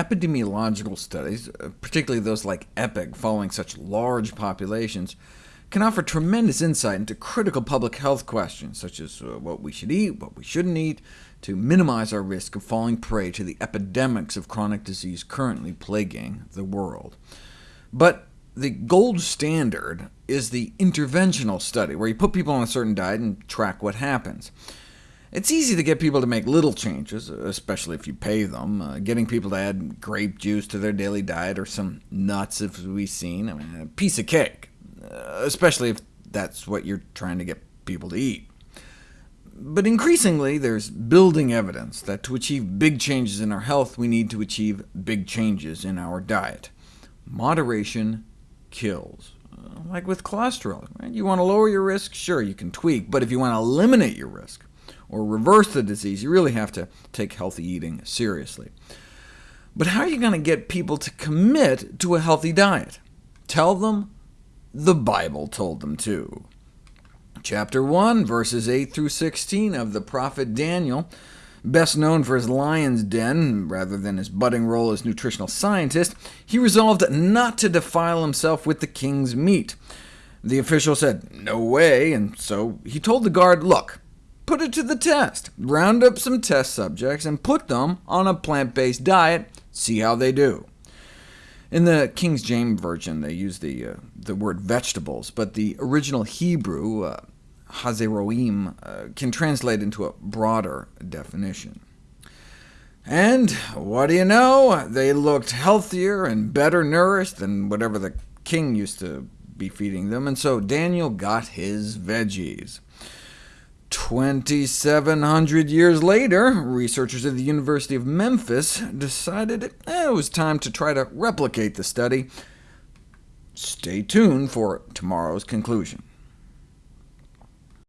epidemiological studies, uh, particularly those like EPIC, following such large populations, can offer tremendous insight into critical public health questions, such as uh, what we should eat, what we shouldn't eat, to minimize our risk of falling prey to the epidemics of chronic disease currently plaguing the world. But the gold standard is the interventional study, where you put people on a certain diet and track what happens. It's easy to get people to make little changes, especially if you pay them. Uh, getting people to add grape juice to their daily diet, or some nuts, if we've seen, I mean, a piece of cake, uh, especially if that's what you're trying to get people to eat. But increasingly, there's building evidence that to achieve big changes in our health, we need to achieve big changes in our diet. Moderation kills. Uh, like with cholesterol, right? you want to lower your risk? Sure, you can tweak, but if you want to eliminate your risk, or reverse the disease, you really have to take healthy eating seriously. But how are you going to get people to commit to a healthy diet? Tell them the Bible told them to. Chapter 1, verses 8 through 16 of the prophet Daniel, best known for his lion's den rather than his budding role as nutritional scientist, he resolved not to defile himself with the king's meat. The official said, no way, and so he told the guard, look, put it to the test. Round up some test subjects and put them on a plant-based diet, see how they do. In the King James Version, they use the, uh, the word vegetables, but the original Hebrew, uh, hazeroim, uh, can translate into a broader definition. And what do you know? They looked healthier and better nourished than whatever the king used to be feeding them, and so Daniel got his veggies. 2,700 years later, researchers at the University of Memphis decided it was time to try to replicate the study. Stay tuned for tomorrow's conclusion.